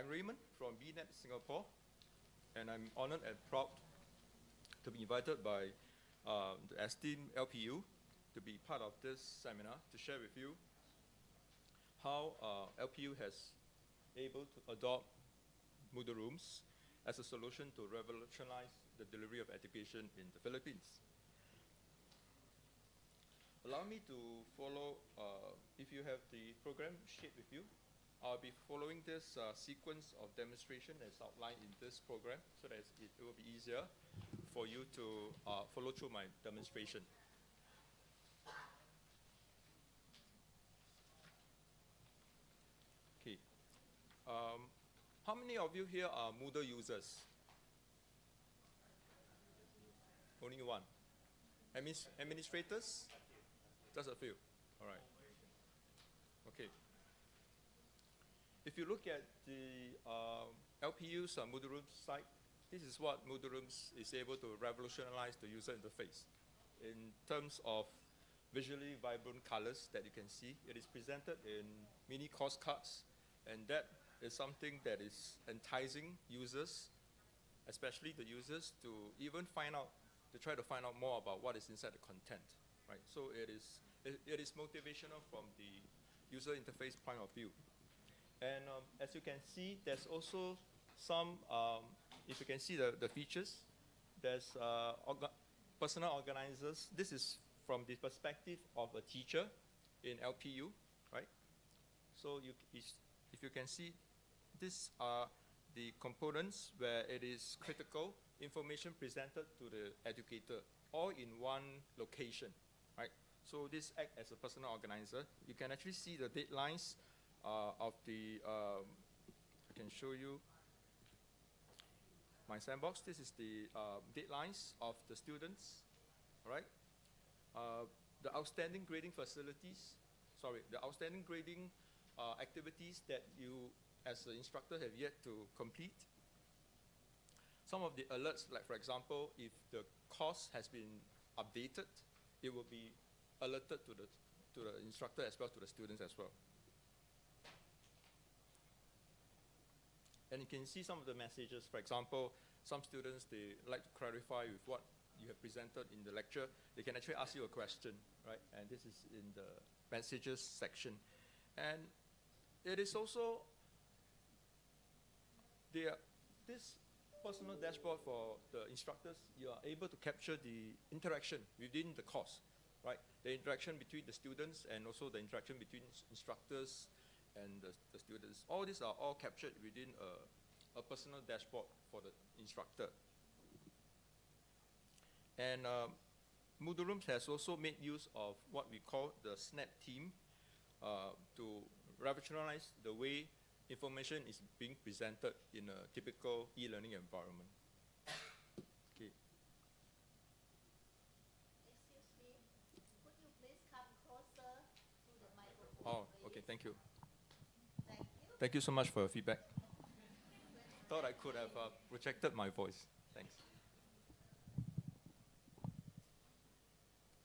I'm Raymond from BNet Singapore, and I'm honored and proud to be invited by uh, the esteemed LPU to be part of this seminar to share with you how uh, LPU has able to adopt Moodle Rooms as a solution to revolutionize the delivery of education in the Philippines. Allow me to follow, uh, if you have the program sheet with you, I'll be following this uh, sequence of demonstration as outlined in this program so that it will be easier for you to uh, follow through my demonstration. Okay. Um, how many of you here are Moodle users? Only one. Administrators? Just a few. All right. Okay. If you look at the uh, LPU's uh, Moodle site, this is what Moodle Rooms is able to revolutionize the user interface. In terms of visually vibrant colors that you can see, it is presented in mini course cards, and that is something that is enticing users, especially the users, to even find out, to try to find out more about what is inside the content, right? So it is, it, it is motivational from the user interface point of view. And um, as you can see, there's also some, um, if you can see the, the features, there's uh, orga personal organizers. This is from the perspective of a teacher in LPU, right? So you, if you can see, these are the components where it is critical information presented to the educator, all in one location, right? So this act as a personal organizer. You can actually see the deadlines of the, um, I can show you my sandbox. This is the uh, deadlines of the students, all right? Uh, the outstanding grading facilities, sorry, the outstanding grading uh, activities that you as an instructor have yet to complete. Some of the alerts, like for example, if the course has been updated, it will be alerted to the, to the instructor as well to the students as well. And you can see some of the messages. For example, some students, they like to clarify with what you have presented in the lecture. They can actually ask you a question, right? And this is in the messages section. And it is also the, this personal dashboard for the instructors, you are able to capture the interaction within the course, right? The interaction between the students and also the interaction between instructors and the, the students. All these are all captured within a, a personal dashboard for the instructor. And uh, Moodle Rooms has also made use of what we call the SNAP team uh, to revolutionize the way information is being presented in a typical e-learning environment. Okay. Excuse me, could you please come closer to the microphone, Oh, okay, thank you. Thank you. So much for your feedback. Thought I could have uh, projected my voice. Thanks.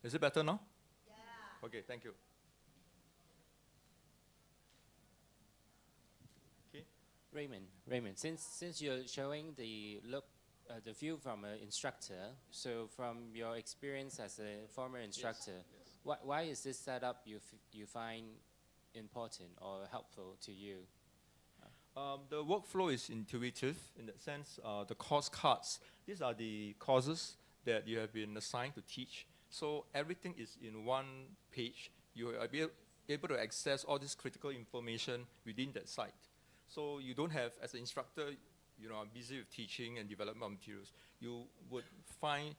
Is it better now? Yeah. Okay, thank you. Okay. Raymond, Raymond, since since you're showing the look, uh, the view from an instructor, so from your experience as a former instructor, yes. why why is this setup you f you find important or helpful to you? Um, the workflow is intuitive in that sense. Uh, the course cards, these are the courses that you have been assigned to teach. So everything is in one page. You are able, able to access all this critical information within that site. So you don't have, as an instructor, you know, I'm busy with teaching and development materials. You would find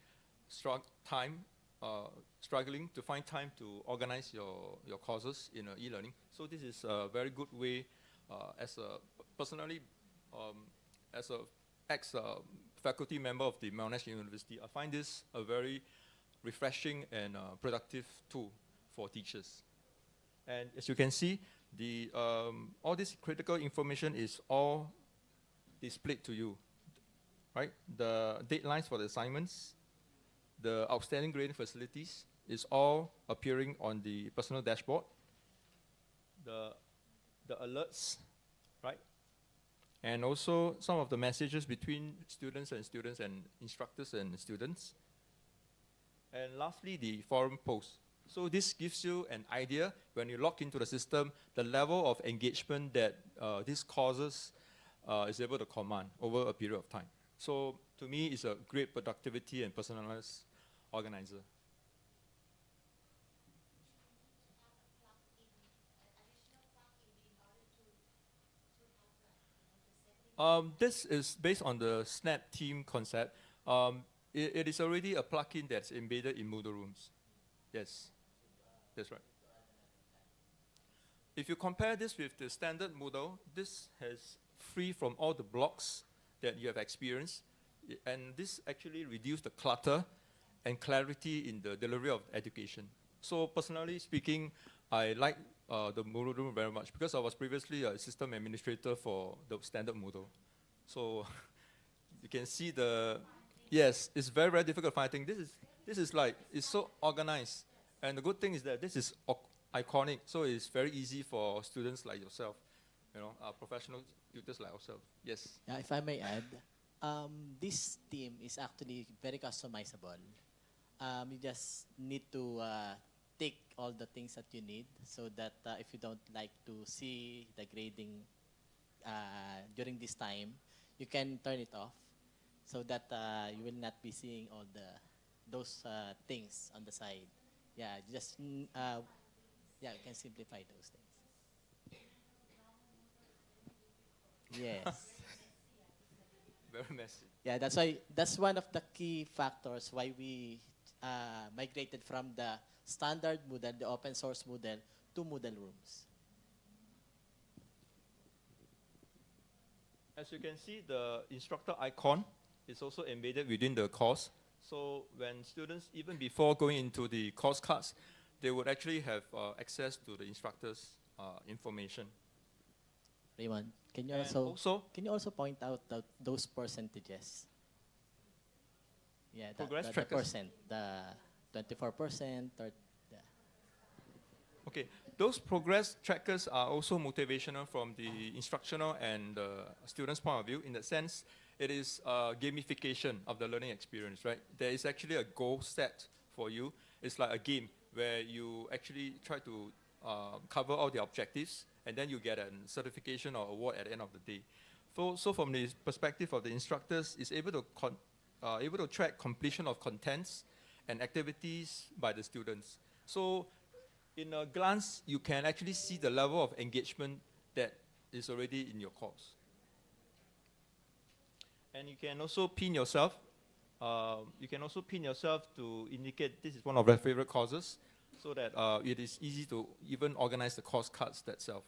time, uh, struggling to find time to organize your, your courses in e-learning. So this is a very good way uh, as a personally, um, as a ex-faculty member of the Monash University, I find this a very refreshing and uh, productive tool for teachers. And as you can see, the, um, all this critical information is all displayed to you, right? The deadlines for the assignments, the outstanding grading facilities is all appearing on the personal dashboard. The, the alerts, right? and also some of the messages between students and students and instructors and students. And lastly, the forum post. So this gives you an idea when you log into the system, the level of engagement that uh, this causes uh, is able to command over a period of time. So to me, it's a great productivity and personalized organizer. Um, this is based on the Snap Team concept. Um, it, it is already a plugin that's embedded in Moodle Rooms. Yes, that's right. If you compare this with the standard Moodle, this has free from all the blocks that you have experienced, and this actually reduces the clutter and clarity in the delivery of education. So personally speaking, I like uh, the Moodle Room very much because I was previously a system administrator for the standard Moodle. So you can see the, yes, it's very, very difficult finding. This is, this is like, it's so organized. And the good thing is that this is iconic, so it's very easy for students like yourself, you know, uh, professional tutors like ourselves. Yes. Yeah, if I may add, um, this theme is actually very customizable. Um, you just need to uh, take all the things that you need so that uh, if you don't like to see the grading uh, during this time, you can turn it off so that uh, you will not be seeing all the those uh, things on the side. Yeah, just mm, uh, yeah, you can simplify those things. Yes. Very messy. Yeah, that's why that's one of the key factors why we uh, migrated from the standard Moodle, the open source Moodle, to Moodle Rooms. As you can see, the instructor icon is also embedded within the course. So when students, even before going into the course cards, they would actually have uh, access to the instructor's uh, information. Raymond, can you And also, also, can you also point out the, those percentages? Yeah, the, Progress the, the percent, the 24% okay, those progress trackers are also motivational from the instructional and uh, student's point of view. In the sense, it is uh, gamification of the learning experience, right? There is actually a goal set for you. It's like a game where you actually try to uh, cover all the objectives, and then you get a certification or award at the end of the day. So, so from the perspective of the instructors, is able to con- uh, able to track completion of contents and activities by the students. So, in a glance, you can actually see the level of engagement that is already in your course. And you can also pin yourself. Um, you can also pin yourself to indicate this is one of your favorite courses, so that uh, it is easy to even organize the course cards itself.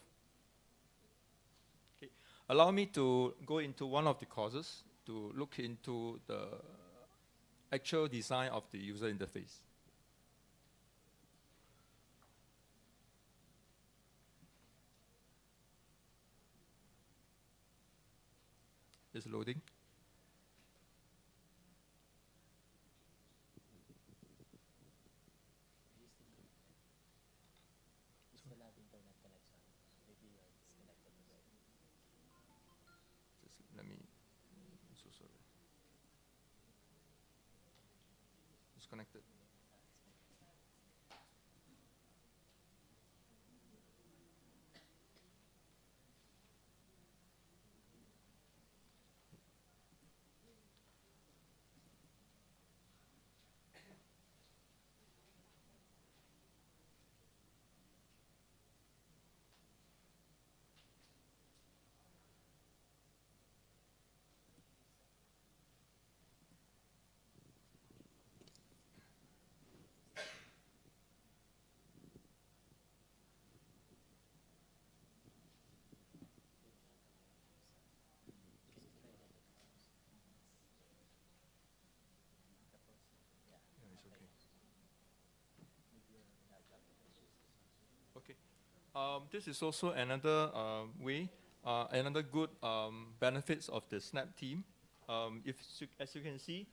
Allow me to go into one of the courses to look into the actual design of the user interface. It's loading. Just let me. I'm so sorry. Disconnected. Yeah, it's okay. Okay. Um, this is also another uh, way, uh, another good um, benefits of the Snap team. Um, if as you can see,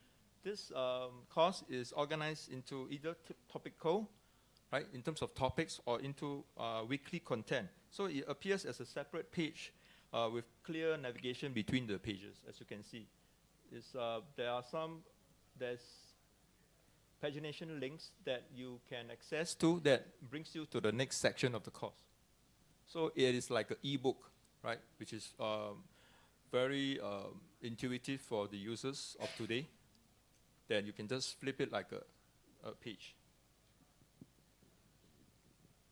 this um, course is organized into either topical, right, in terms of topics, or into uh, weekly content. So it appears as a separate page uh, with clear navigation between the pages, as you can see. Uh, there are some, there's pagination links that you can access to that brings you to the next section of the course. So it is like an e-book, right, which is um, very um, intuitive for the users of today. Then you can just flip it like a, a page.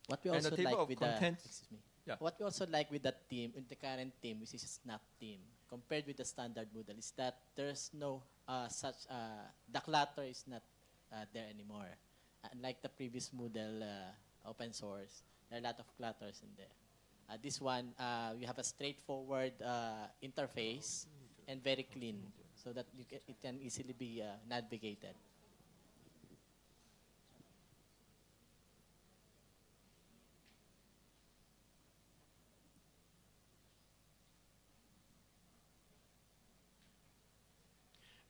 What we also like with contents- the excuse me. Yeah. What we also like with that team, with the current team, which is Snap team, compared with the standard Moodle, is that there's no uh, such uh, the clutter is not uh, there anymore. Unlike the previous Moodle uh, open source, there are a lot of clutters in there. Uh, this one, uh, we have a straightforward uh, interface and very clean, so that you can, it can easily be uh, navigated.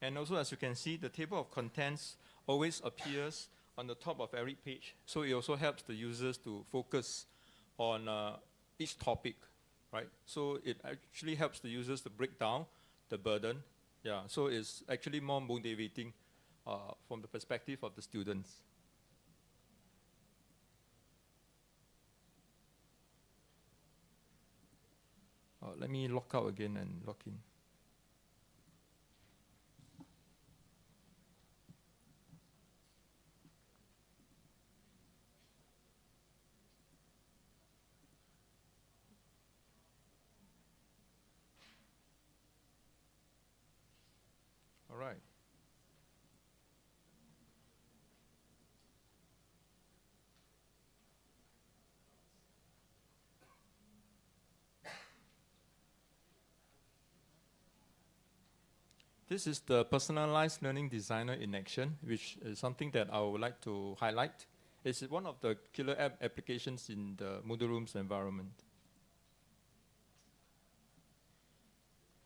And also, as you can see, the table of contents always appears on the top of every page. So it also helps the users to focus on uh, each topic, right? So it actually helps the users to break down the burden. Yeah, so it's actually more motivating uh, from the perspective of the students. Uh, let me lock out again and log in. All right. This is the personalized learning designer in action, which is something that I would like to highlight. It's one of the killer app applications in the Moodle Rooms environment.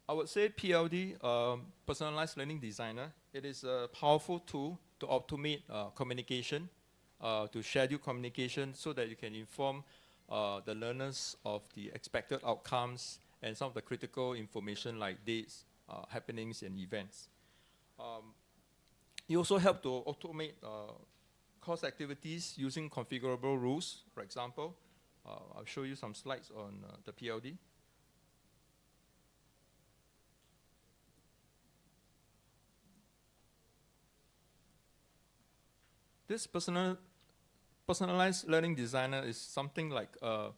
I would say PLD, um, Personalized Learning Designer, it is a powerful tool to automate uh, communication, uh, to schedule communication so that you can inform uh, the learners of the expected outcomes and some of the critical information like dates, uh, happenings, and events. Um, you also help to automate uh, course activities using configurable rules, for example. Uh, I'll show you some slides on uh, the PLD. This personal, personalized learning designer is something like uh,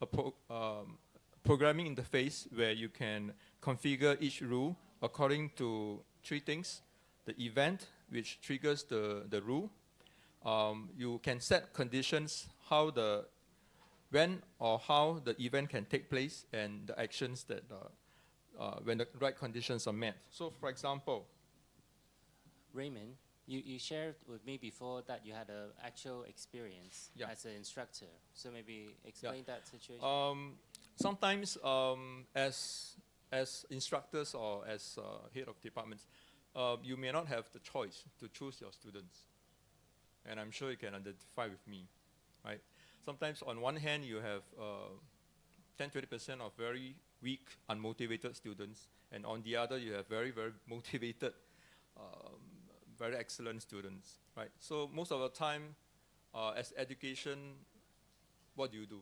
a pro, um, programming interface where you can configure each rule according to three things. The event, which triggers the, the rule. Um, you can set conditions how the, when or how the event can take place and the actions that, uh, uh, when the right conditions are met. So for example, Raymond, you, you shared with me before that you had an actual experience Yeah. as an instructor. So maybe explain that situation. Um, sometimes, um, as as instructors or as uh, head of departments, uh, you may not have the choice to choose your students, and I'm sure you can identify with me, right? Sometimes, on one hand, you have uh, 10, 20 percent of very weak, unmotivated students, and on the other, you have very, very motivated, um, very excellent students, right? So most of the time, uh, as education, what do you do?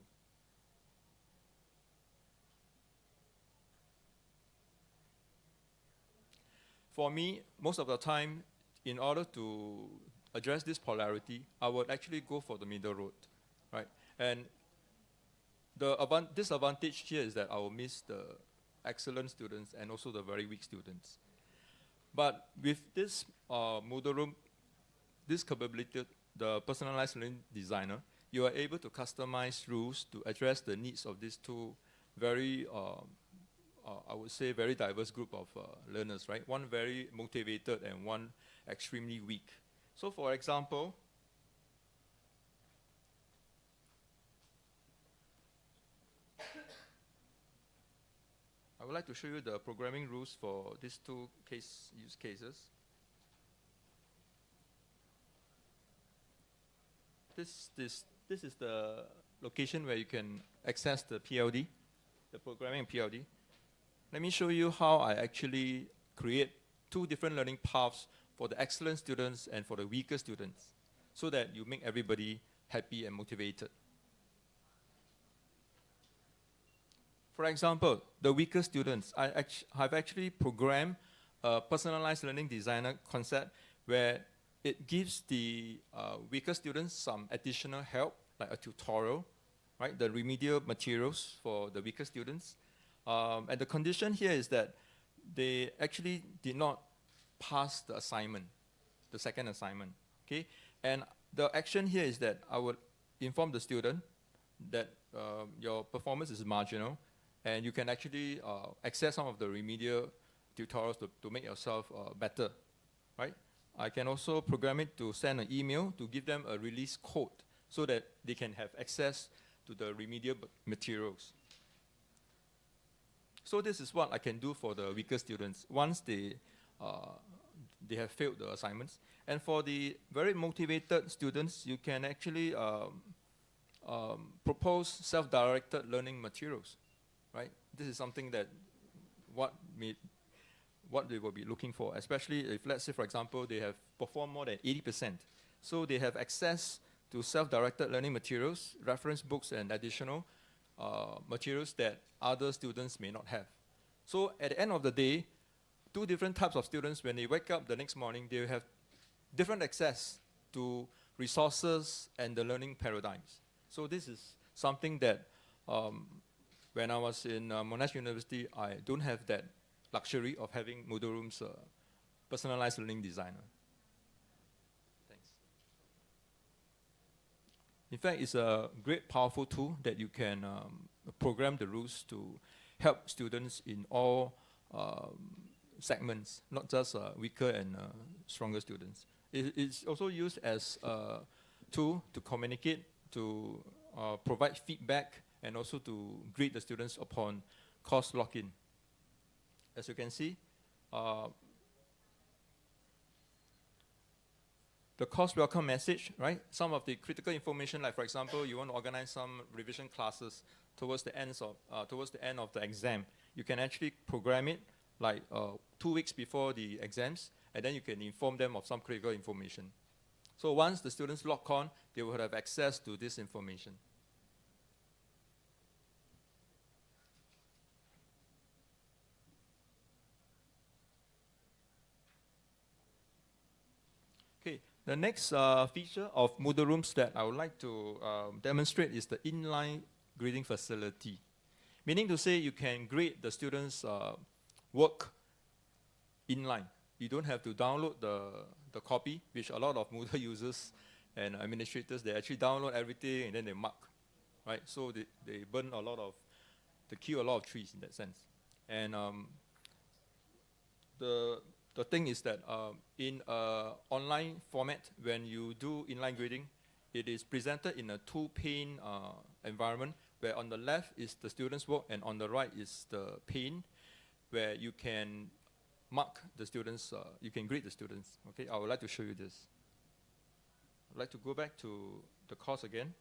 For me, most of the time, in order to address this polarity, I would actually go for the middle road, right? And the advan- disadvantage here is that I will miss the excellent students and also the very weak students. But with this uh, Moodle room, this capability, the personalized learning designer, you are able to customize rules to address the needs of these two very uh, I would say, very diverse group of uh, learners, right? One very motivated and one extremely weak. So, for example, I would like to show you the programming rules for these two case use cases. This, this, this is the location where you can access the PLD, the programming PLD. Let me show you how I actually create two different learning paths for the excellent students and for the weaker students so that you make everybody happy and motivated. For example, the weaker students, I act have actually programmed a personalized learning designer concept where it gives the uh, weaker students some additional help, like a tutorial, right? The remedial materials for the weaker students. Um, and the condition here is that they actually did not pass the assignment, the second assignment, okay? And the action here is that I would inform the student that um, your performance is marginal, and you can actually uh, access some of the remedial tutorials to, to make yourself uh, better, right? I can also program it to send an email to give them a release code so that they can have access to the remedial materials. So this is what I can do for the weaker students once they, uh, they have failed the assignments. And for the very motivated students, you can actually um, um, propose self-directed learning materials, right? This is something that what may, what they will be looking for, especially if, let's say, for example, they have performed more than 80%. So they have access to self-directed learning materials, reference books, and additional uh, materials that other students may not have. So at the end of the day, two different types of students, when they wake up the next morning, they have different access to resources and the learning paradigms. So this is something that um, when I was in uh, Monash University, I don't have that luxury of having Moodle Room's uh, personalized learning designer. Thanks. In fact, it's a great, powerful tool that you can um, program the rules to help students in all um, segments, not just uh, weaker and uh, stronger students. It, it's also used as a tool to communicate, to uh, provide feedback, and also to grade the students upon course lock-in as you can see, the course welcome message, right? Some of the critical information, like for example, you want to organize some revision classes towards the ends of uh, towards the end of the exam. You can actually program it like uh, two weeks before the exams, and then you can inform them of some critical information. So once the students log on, they will have access to this information. The next uh, feature of Moodle Rooms that I would like to um, demonstrate is the inline grading facility. Meaning to say you can grade the students' uh, work inline. You don't have to download the, the copy, which a lot of Moodle users and administrators, they actually download everything and then they mark, right? So they, they burn a lot of, they kill a lot of trees in that sense. And um, the the thing is that um, in an online format, when you do inline grading, it is presented in a two-pane uh, environment where on the left is the student's work and on the right is the pane where you can mark the students, uh, you can grade the students. Okay, I would like to show you this. I'd like to go back to the course again.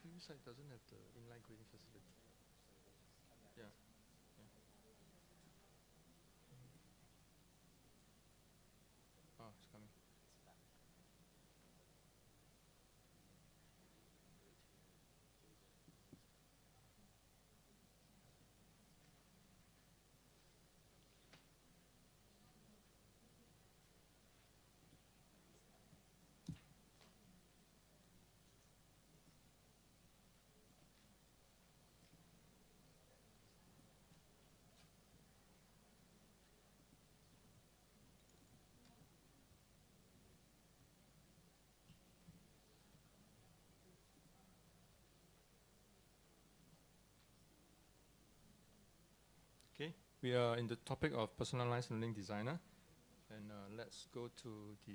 Previous site doesn't have the inline grading facility. Yeah. yeah. Mm. Oh, it's coming. Okay, we are in the topic of personalized learning designer, and uh, let's go to the.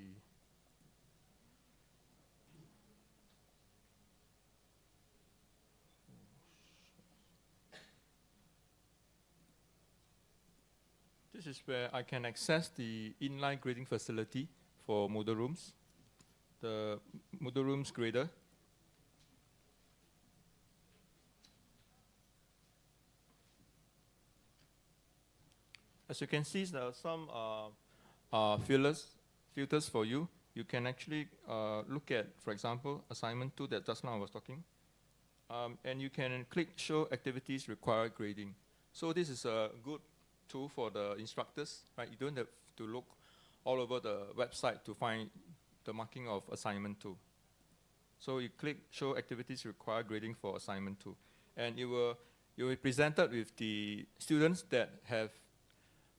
This is where I can access the inline grading facility for Moodle Rooms, the Moodle Rooms grader. As you can see, there are some uh, uh, filters, filters for you. You can actually uh, look at, for example, assignment two that just now I was talking. Um, and you can click show activities require grading. So this is a good tool for the instructors, right? You don't have to look all over the website to find the marking of assignment two. So you click show activities require grading for assignment two. And you will, you will be presented with the students that have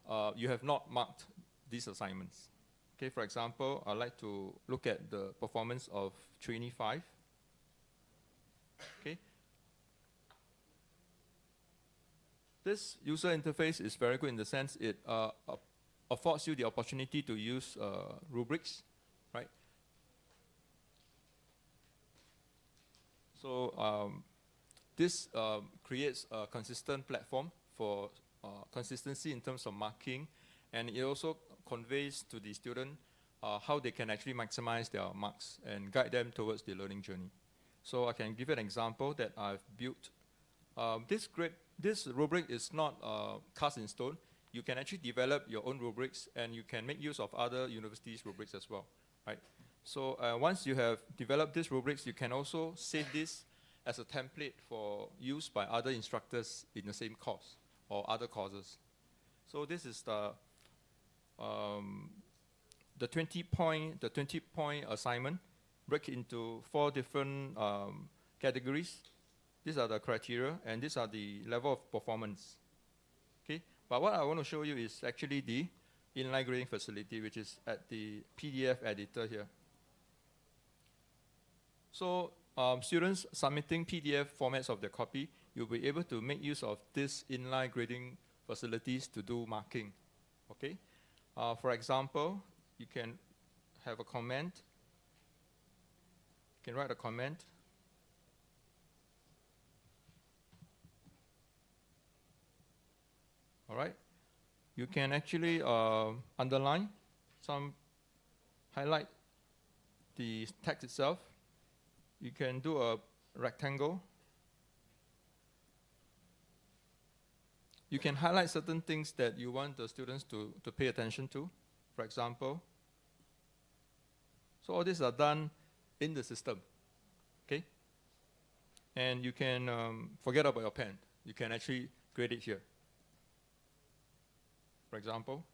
uh, you have not marked these assignments. Okay, for example, I'd like to look at the performance of trainee 5. Okay. This user interface is very good in the sense it uh, affords you the opportunity to use uh, rubrics, right? So um, this um, creates a consistent platform for uh, consistency in terms of marking, and it also conveys to the student uh, how they can actually maximize their marks and guide them towards the learning journey. So I can give you an example that I've built. Um, this this rubric is not uh, cast in stone. You can actually develop your own rubrics, and you can make use of other universities' rubrics as well, right? So uh, once you have developed these rubrics, you can also save this as a template for use by other instructors in the same course or other causes. So this is the um, the 20 point the 20 point assignment break into four different um, categories. These are the criteria and these are the level of performance. Okay, but what I want to show you is actually the inline grading facility, which is at the PDF editor here. So um, students submitting PDF formats of their copy you'll be able to make use of this inline grading facilities to do marking. Okay. Uh, for example, you can have a comment. You can write a comment. All right. You can actually uh, underline some, highlight the text itself. You can do a rectangle You can highlight certain things that you want the students to, to pay attention to, for example. So all these are done in the system, okay? And you can um, forget about your pen. You can actually grade it here. For example.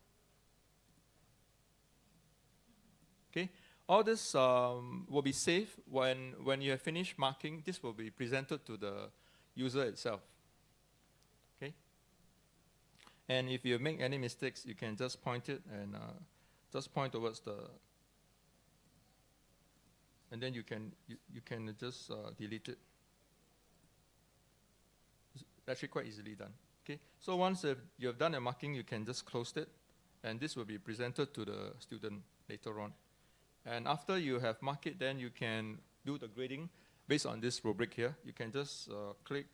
Okay, all this um, will be saved when, when you have finished marking, this will be presented to the user itself. And if you make any mistakes, you can just point it and uh, just point towards the, and then you can you, you can just uh, delete it. It's actually quite easily done. Okay, so once you have done a marking, you can just close it, and this will be presented to the student later on. And after you have marked it, then you can do the grading based on this rubric here. You can just uh, click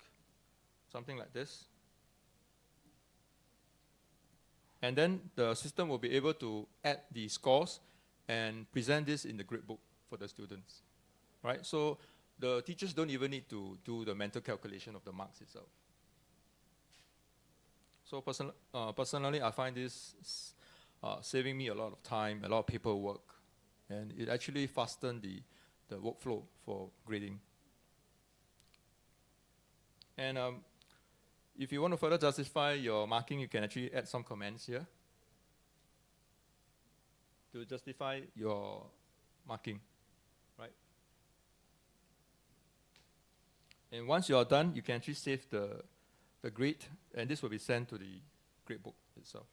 something like this, and then the system will be able to add the scores and present this in the gradebook for the students. Right? So the teachers don't even need to do the mental calculation of the marks itself. So uh, personally, I find this uh, saving me a lot of time, a lot of paperwork, and it actually fastened the, the workflow for grading. And um, if you want to further justify your marking, you can actually add some comments here to justify your marking, right? And once you are done, you can actually save the, the grid, and this will be sent to the gradebook itself.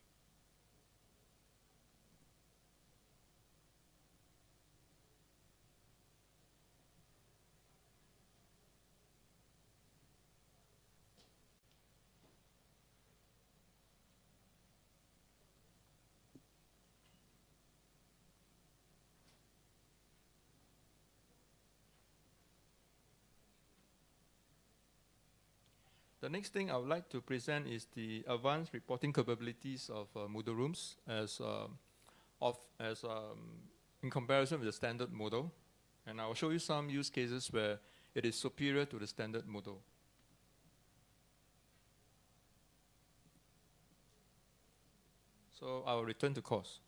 Next thing I would like to present is the advanced reporting capabilities of uh, Moodle Rooms as, um, of, as um, in comparison with the standard Moodle. And I will show you some use cases where it is superior to the standard Moodle. So I will return to course.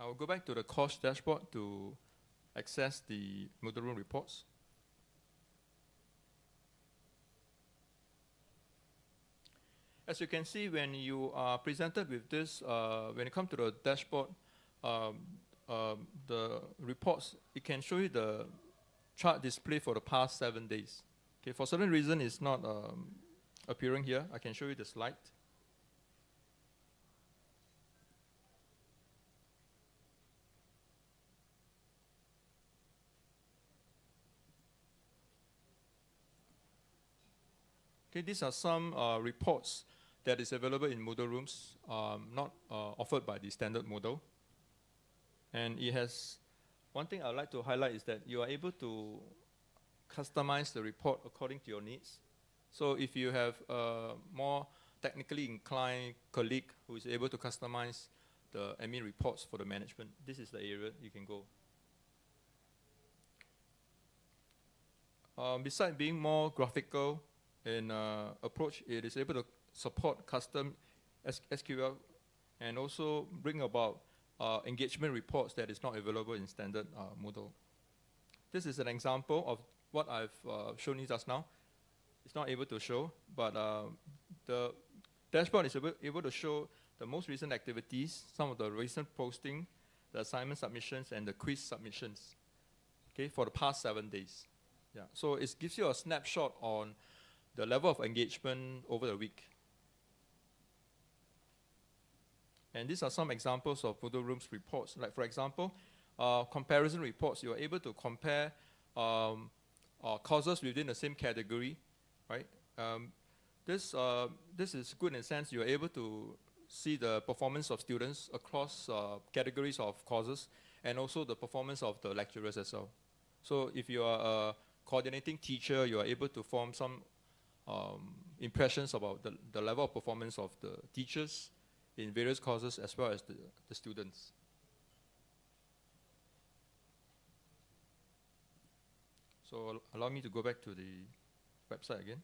I will go back to the course dashboard to access the Moodle Room reports. As you can see, when you are presented with this, uh, when you come to the dashboard, um, um, the reports, it can show you the chart display for the past seven days. Okay, for certain reason, it's not um, appearing here. I can show you the slide. Okay, these are some uh, reports that is available in Moodle Rooms, um, not uh, offered by the standard Moodle. And it has, one thing I'd like to highlight is that you are able to customize the report according to your needs. So if you have a more technically inclined colleague who is able to customize the admin reports for the management, this is the area you can go. Um, besides being more graphical in uh, approach, it is able to support custom SQL and also bring about uh, engagement reports that is not available in standard uh, Moodle. This is an example of what I've uh, shown you just now. It's not able to show, but uh, the dashboard is able, able to show the most recent activities, some of the recent posting, the assignment submissions, and the quiz submissions. Okay, for the past seven days. Yeah, so it gives you a snapshot on the level of engagement over the week. And these are some examples of Moodle Rooms reports. Like for example, uh, comparison reports. You're able to compare um, uh, courses within the same category, right? Um, this uh, this is good in a sense you're able to see the performance of students across uh, categories of courses and also the performance of the lecturers as well. So if you are a coordinating teacher, you are able to form some um, impressions about the, the level of performance of the teachers in various courses as well as the, the students. So allow me to go back to the website again.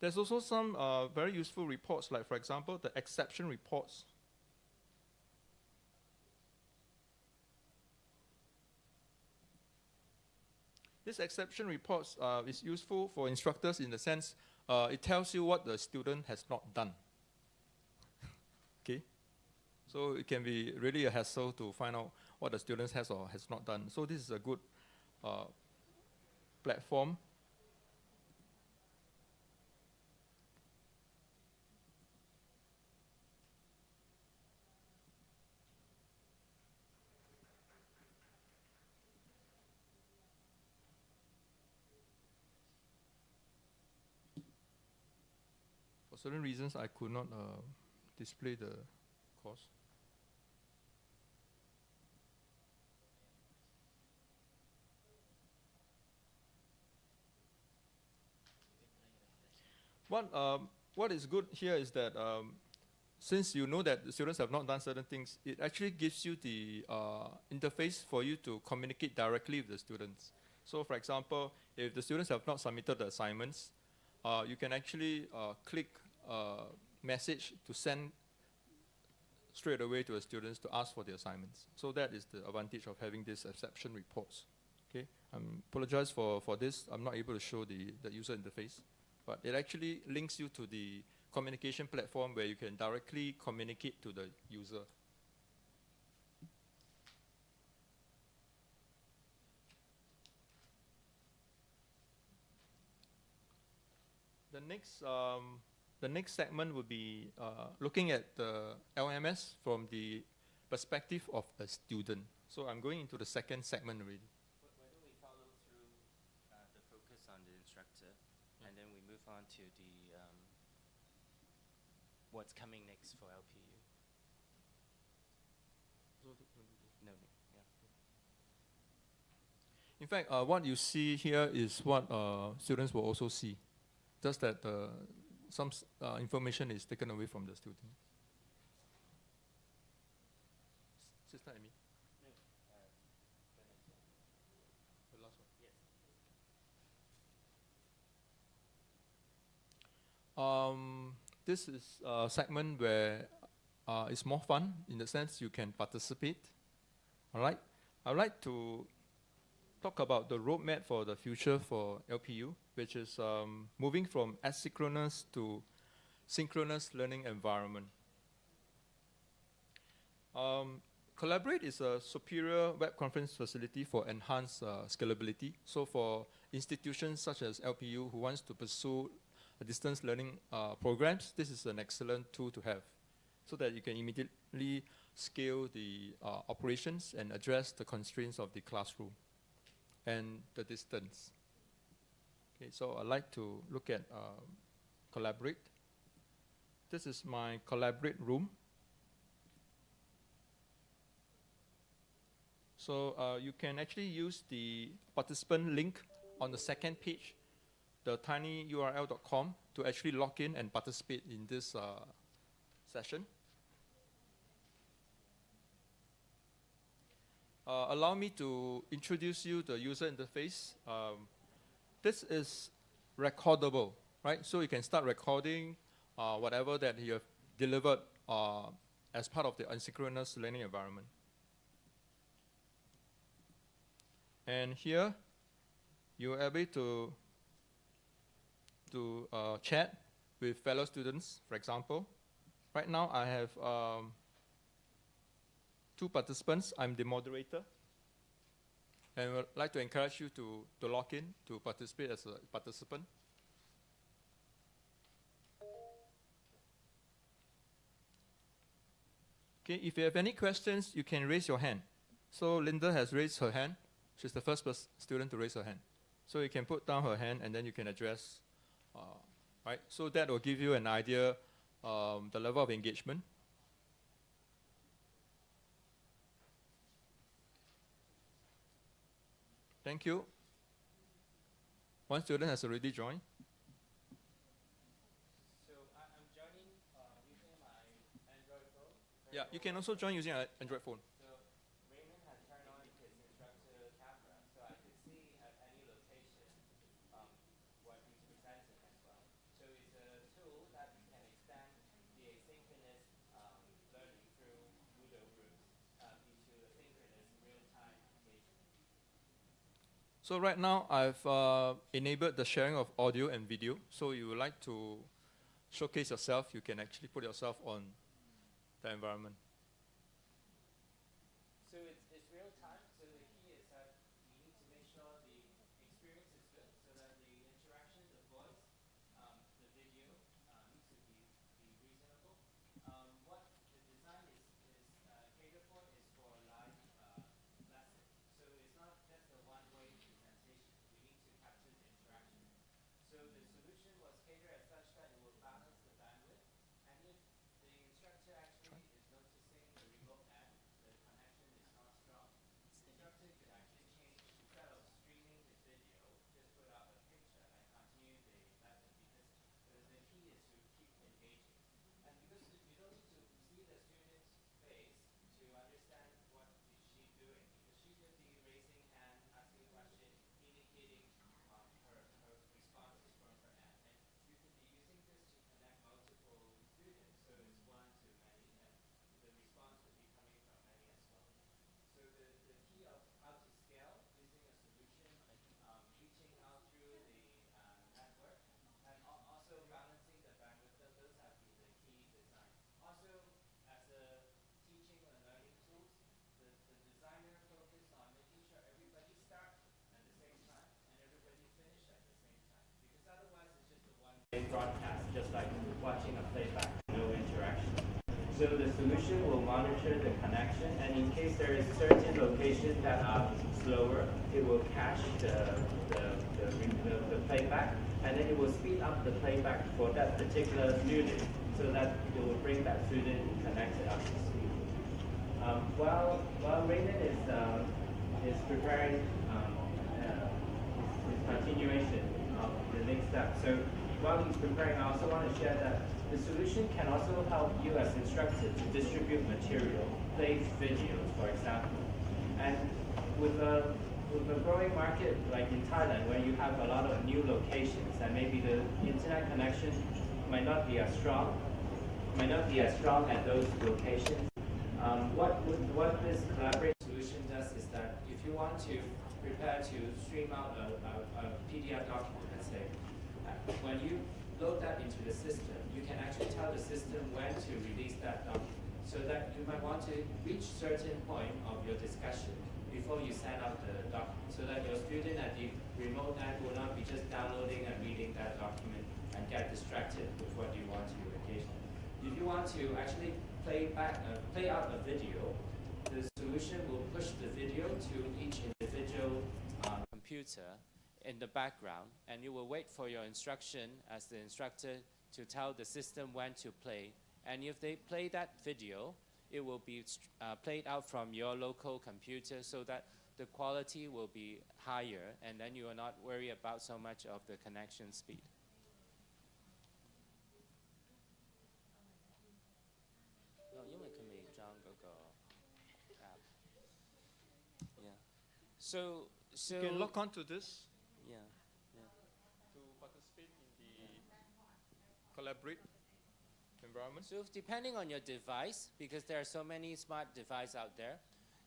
There's also some uh, very useful reports, like for example, the exception reports. This exception reports uh, is useful for instructors in the sense uh, it tells you what the student has not done. okay, so it can be really a hassle to find out what the student has or has not done. So this is a good uh, platform certain reasons, I could not uh, display the course. What, um, what is good here is that um, since you know that the students have not done certain things, it actually gives you the uh, interface for you to communicate directly with the students. So for example, if the students have not submitted the assignments, uh, you can actually uh, click uh, message to send straight away to the students to ask for the assignments. So that is the advantage of having these exception reports. Okay, I apologize for, for this. I'm not able to show the, the user interface, but it actually links you to the communication platform where you can directly communicate to the user. The next, um, the next segment will be uh, looking at the LMS from the perspective of a student. So I'm going into the second segment already. Why don't we follow through uh, the focus on the instructor, and then we move on to the um, what's coming next for LPU? No, yeah. In fact, uh, what you see here is what uh, students will also see, just that uh, some uh, information is taken away from the student. Sister Amy. Um, this is a segment where uh, it's more fun in the sense you can participate. All right, I'd like to talk about the roadmap for the future for LPU, which is um, moving from asynchronous to synchronous learning environment. Um, Collaborate is a superior web conference facility for enhanced uh, scalability. So for institutions such as LPU who wants to pursue a distance learning uh, programs, this is an excellent tool to have so that you can immediately scale the uh, operations and address the constraints of the classroom and the distance. Okay, so I'd like to look at um, Collaborate. This is my Collaborate room. So uh, you can actually use the participant link on the second page, the tinyurl.com, to actually log in and participate in this uh, session. Uh, allow me to introduce you the user interface. Um, this is recordable, right? So you can start recording uh, whatever that you have delivered uh, as part of the asynchronous learning environment. And here, you are able to, to uh, chat with fellow students, for example. Right now, I have um, two participants. I'm the moderator. And I would like to encourage you to, to log in to participate as a participant. Okay, if you have any questions, you can raise your hand. So Linda has raised her hand. She's the first student to raise her hand. So you can put down her hand and then you can address, uh, right? So that will give you an idea um, the level of engagement. Thank you. One student has already joined. So I, I'm joining uh, using my Android phone. Yeah, you can also join using an Android phone. So Raymond has turned on his instructor camera, so I could see at any location um, what he's presenting as well. So it's a tool that can extend the asynchronous um, learning through Moodle groups um, into a synchronous real-time engagement. So right now I've uh, enabled the sharing of audio and video. So if you would like to showcase yourself, you can actually put yourself on the environment. So it's, it's real time. So the key is that we need to make sure the experience is good, so that the interaction, the voice, um, the video uh, needs to be, be reasonable. Um, what the design is, is uh, catered for is for live uh, lesson. So it's not just a one-way presentation. We need to capture the interaction. So the solution was catered as such that it will balance the bandwidth broadcast, just like watching a playback, no interaction. So the solution will monitor the connection, and in case there is certain locations that are slower, it will cache the, the, the, the, playback, and then it will speed up the playback for that particular student, so that it will bring that student connected up to speed. Um, while while Raymond is um, is preparing um, uh, his continuation of the next step, so while he's preparing, I also want to share that the solution can also help you as instructor to distribute material, plays videos, for example, and with a with a growing market like in Thailand, where you have a lot of new locations, and maybe the internet connection might not be as strong, might not be as strong at those locations. Um, what, what this collaborative solution does is that if you want to prepare to stream out a, a, a PDF document, let's say, uh, when you load that into the system, you can actually tell the system when to release that document. So that you might want to reach certain point of your discussion before you send out the document, so that your student at the remote end will not be just downloading and reading that document and get distracted with what you want to engage in. If you want to actually play back, uh, play out a video, the solution will push the video to each individual um, computer in the background, and you will wait for your instruction as the instructor to tell the system when to play. And if they play that video, it will be uh, played out from your local computer so that the quality will be higher and then you will not worry about so much of the connection speed. So, so you can look onto this. Yeah. Collaborate environment. So depending on your device, because there are so many smart devices out there,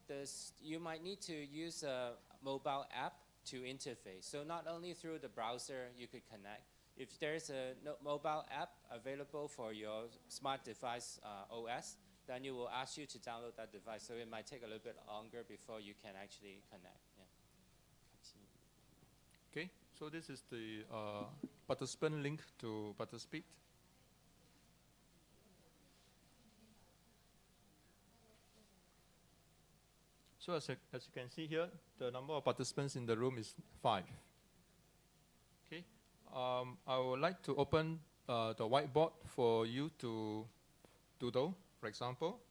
this, you might need to use a mobile app to interface. So not only through the browser you could connect. If there's a no mobile app available for your smart device uh, OS, then you will ask you to download that device. So it might take a little bit longer before you can actually connect. Yeah. Okay, so this is the uh, participant link to participate. So as, you- as you can see here, the number of participants in the room is five. Okay, um, I would like to open uh, the whiteboard for you to doodle, for example.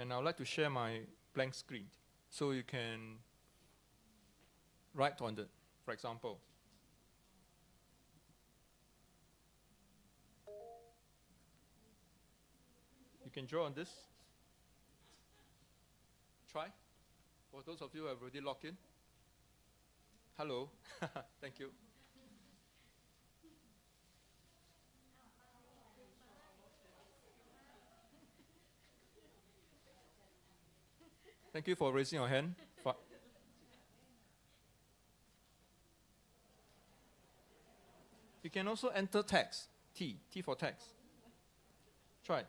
And I would like to share my blank screen so you can write on it, for example. Can draw on this. Try. For those of you who have already logged in. Hello. Thank you. Thank you for raising your hand. You can also enter text. T. T for text. Try.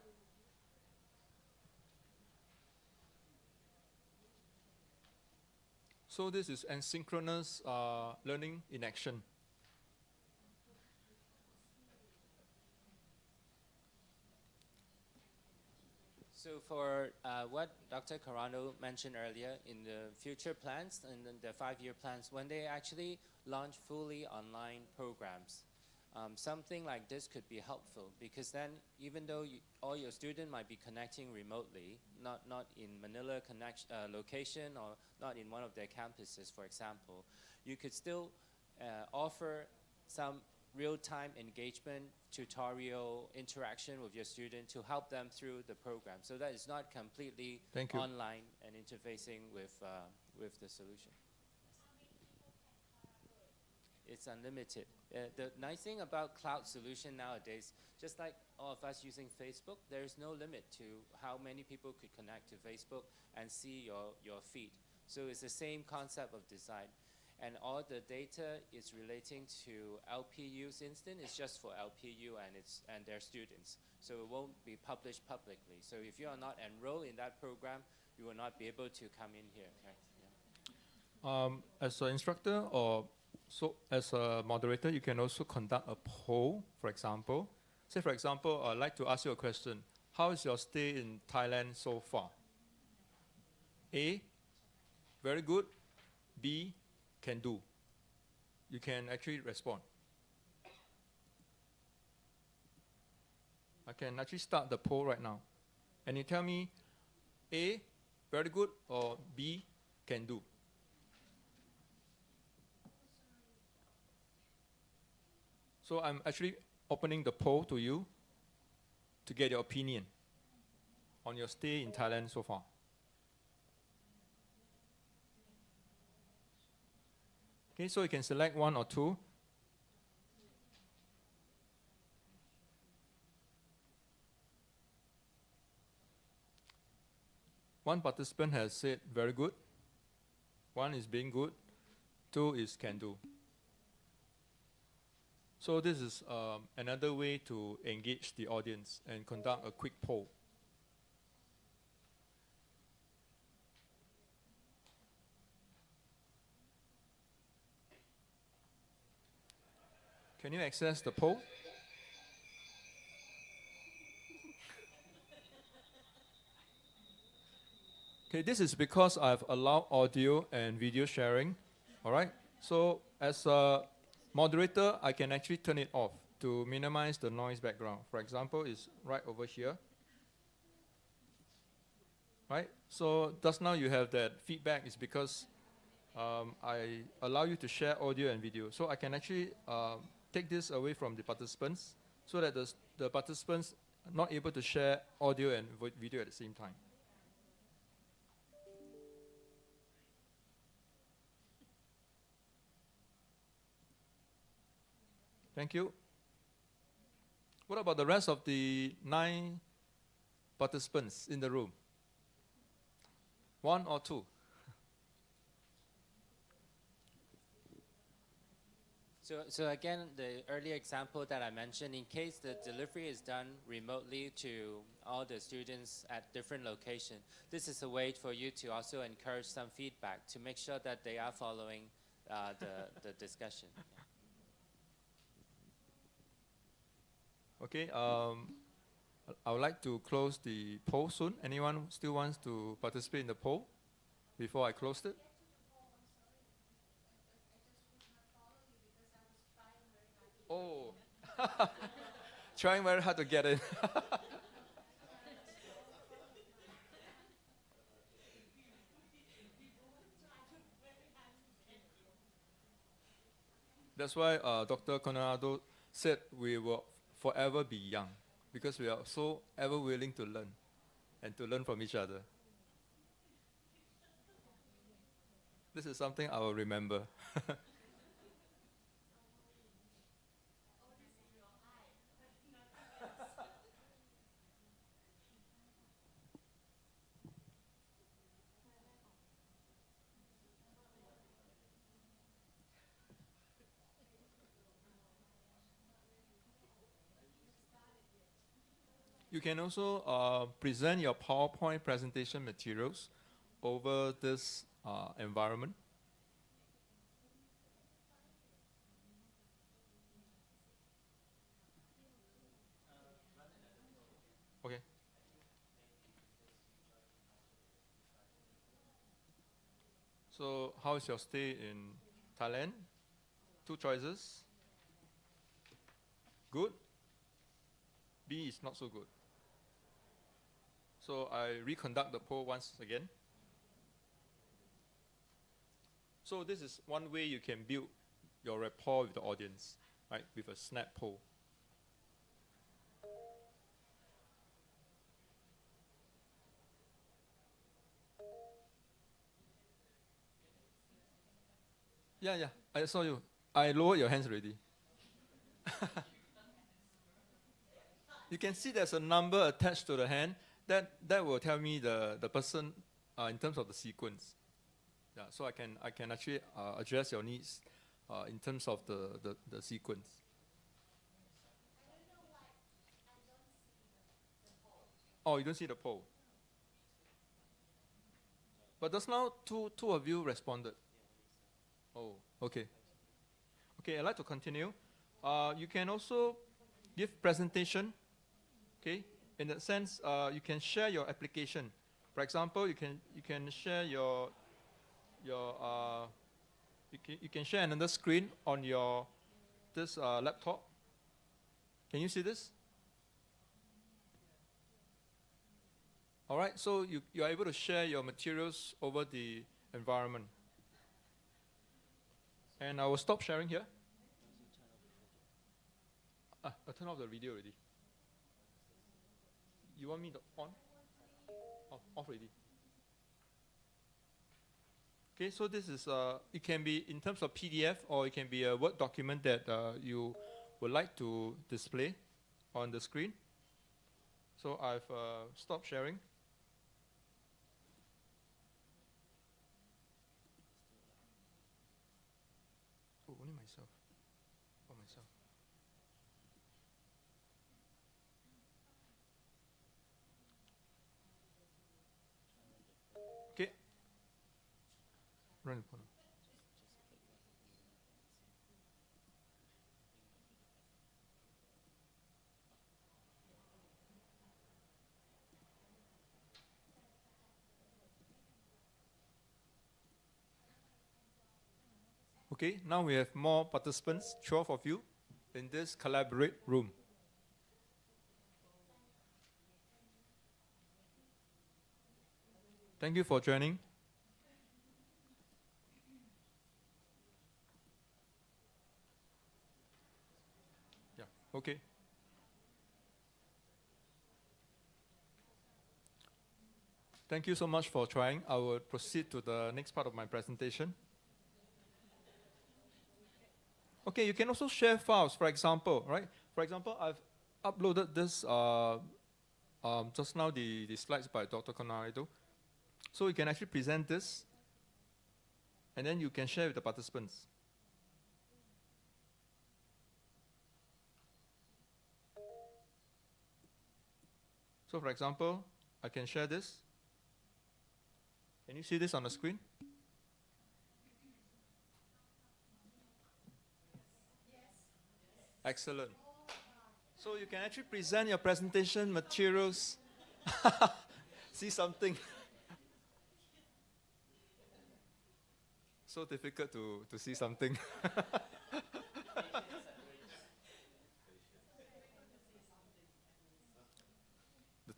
So this is asynchronous uh, learning in action. So for uh, what Dr. Carano mentioned earlier in the future plans and the five-year plans, when they actually launch fully online programs, um, something like this could be helpful because then even though you, all your students might be connecting remotely, not, not in Manila connection, uh, location or not in one of their campuses, for example, you could still uh, offer some real-time engagement, tutorial interaction with your student to help them through the program. So that it's not completely online and interfacing with, uh, with the solution. It's unlimited. Uh, the nice thing about cloud solution nowadays, just like all of us using Facebook, there is no limit to how many people could connect to Facebook and see your, your feed. So it's the same concept of design. And all the data is relating to LPU's instance. It's just for LPU and, its, and their students. So it won't be published publicly. So if you are not enrolled in that program, you will not be able to come in here. Yeah. Um, as an instructor or so as a moderator, you can also conduct a poll, for example. Say, for example, I'd like to ask you a question. How is your stay in Thailand so far? A, very good. B, can do. You can actually respond. I can actually start the poll right now. And you tell me A, very good, or B, can do. So I'm actually opening the poll to you to get your opinion on your stay in Thailand so far. Okay, so you can select one or two. One participant has said very good. One is being good. Two is can do. So this is um, another way to engage the audience and conduct a quick poll. Can you access the poll? Okay, this is because I've allowed audio and video sharing. All right. So as a moderator, I can actually turn it off to minimize the noise background. For example, it's right over here. Right. So just now you have that feedback is because um, I allow you to share audio and video. So I can actually um, take this away from the participants so that the, the participants are not able to share audio and video at the same time. Thank you. What about the rest of the nine participants in the room? One or two? So, so again, the earlier example that I mentioned, in case the delivery is done remotely to all the students at different locations, this is a way for you to also encourage some feedback to make sure that they are following uh, the, the discussion. Okay, um, I would like to close the poll soon. Anyone still wants to participate in the poll before I close it? Oh, trying very hard to get in. That's why uh, Dr. Conrado said we will forever be young because we are so ever willing to learn and to learn from each other. This is something I will remember. You can also uh, present your PowerPoint presentation materials over this uh, environment. Okay. So, how is your stay in Thailand? Two choices. Good. B is not so good. So I reconduct the poll once again. So this is one way you can build your rapport with the audience, right? With a snap poll. Yeah, yeah, I saw you. I lowered your hands already. you can see there's a number attached to the hand. That that will tell me the the person uh, in terms of the sequence. Yeah, so I can I can actually uh, address your needs uh, in terms of the, the, the sequence. Oh, you don't see the poll. But just now, two two of you responded. Oh, okay. Okay, I'd like to continue. Uh, you can also give presentation. Okay, in that sense, uh, you can share your application. For example, you can you can share your your uh, you can, you can share another screen on your this uh, laptop. Can you see this? All right, so you, you are able to share your materials over the environment. And I will stop sharing here. Ah, I turn off the video already. You want me to on? Off, off already. Okay, so this is, uh, it can be in terms of PDF or it can be a Word document that uh, you would like to display on the screen. So I've uh, stopped sharing. Oh, only myself. Oh, myself. Okay. Okay, now we have more participants, 12 of you, in this collaborate room. Thank you for joining. Yeah, okay. Thank you so much for trying. I will proceed to the next part of my presentation. Okay, you can also share files, for example, right? For example, I've uploaded this uh, um, just now, the, the slides by Dr. Conrado. So you can actually present this, and then you can share with the participants. So for example, I can share this. Can you see this on the screen? Excellent. So you can actually present your presentation materials. see something. so difficult to, to see something.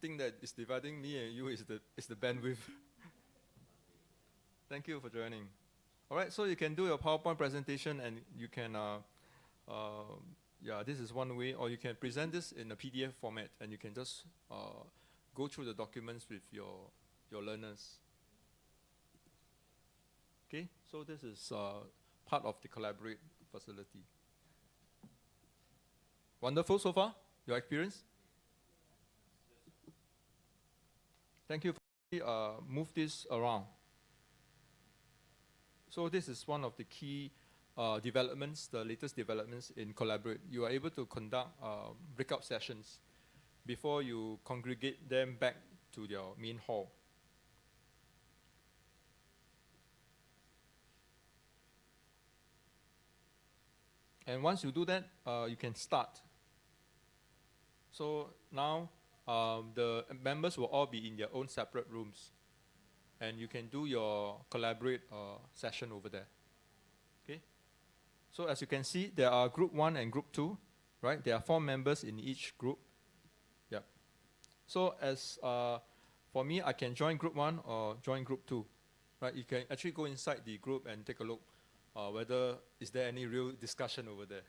thing that is dividing me and you is the, is the bandwidth. Thank you for joining. All right, so you can do your PowerPoint presentation and you can, uh, uh, yeah, this is one way, or you can present this in a PDF format and you can just uh, go through the documents with your, your learners. Okay, so this is uh, part of the Collaborate facility. Wonderful so far, your experience? Thank you for uh, move this around. So this is one of the key uh, developments, the latest developments in Collaborate. You are able to conduct uh, breakout sessions before you congregate them back to your main hall. And once you do that, uh, you can start. So now um, the members will all be in their own separate rooms. And you can do your collaborate uh, session over there. Okay? So as you can see, there are group one and group two, right? There are four members in each group. Yep. So as uh, for me, I can join group one or join group two, right? You can actually go inside the group and take a look uh, whether is there any real discussion over there.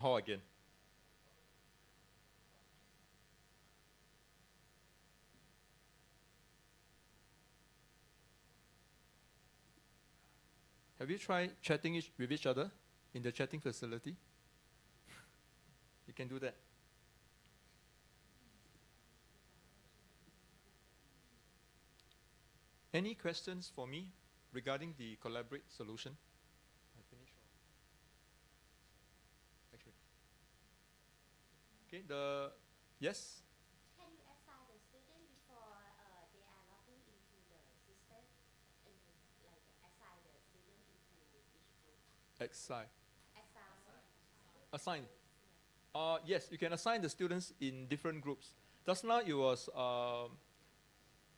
Hall again. Have you tried chatting each, with each other in the chatting facility? you can do that. Any questions for me regarding the collaborate solution? Okay, the yes? Can you assign the student before uh, they are logging into the system? And like assign the student into each Assign. Assign. Uh, yes, you can assign the students in different groups. Just now it was, um,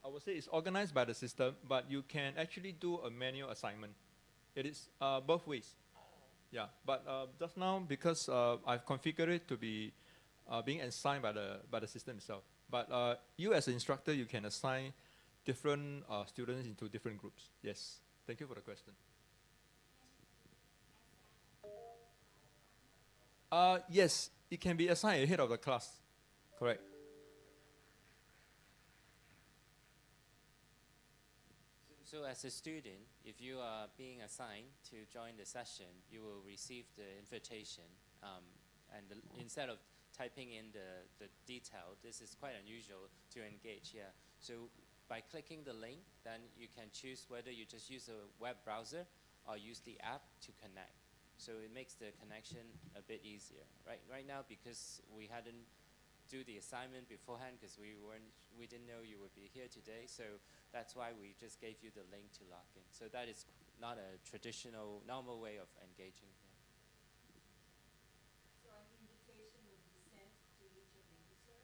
I would say it's organized by the system, but you can actually do a manual assignment. It is uh, both ways. Yeah, but uh, just now because uh, I've configured it to be uh, being assigned by the by the system itself. But uh, you as an instructor, you can assign different students into different groups. Yes, thank you for the question. Uh, yes, it can be assigned ahead of the class. Correct. So, as a student, if you are being assigned to join the session, you will receive the invitation. Um, and the, instead of typing in the, the detail, this is quite unusual to engage here. So by clicking the link, then you can choose whether you just use a web browser or use the app to connect. So it makes the connection a bit easier. Right, right now, because we hadn't do the assignment beforehand because we weren't we didn't know you would be here today so that's why we just gave you the link to log in so that is not a traditional normal way of engaging here So an invitation will be sent to each of the user?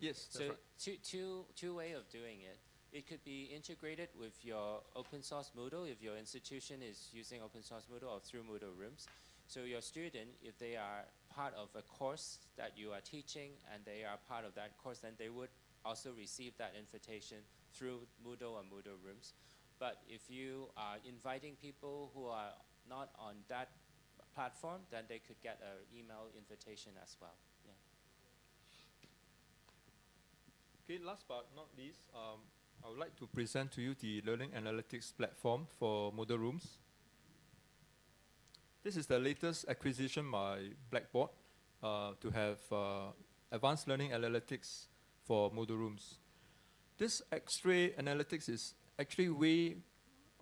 Yes, that's so right. two, two, two way of doing it it could be integrated with your open source Moodle if your institution is using open source Moodle or through Moodle Rooms. So your student, if they are part of a course that you are teaching and they are part of that course, then they would also receive that invitation through Moodle or Moodle Rooms. But if you are inviting people who are not on that platform, then they could get an email invitation as well. Okay, last but not least, um, I would like to present to you the Learning Analytics platform for Moodle Rooms. This is the latest acquisition by Blackboard uh, to have uh, advanced learning analytics for Moodle Rooms. This X-ray analytics is actually way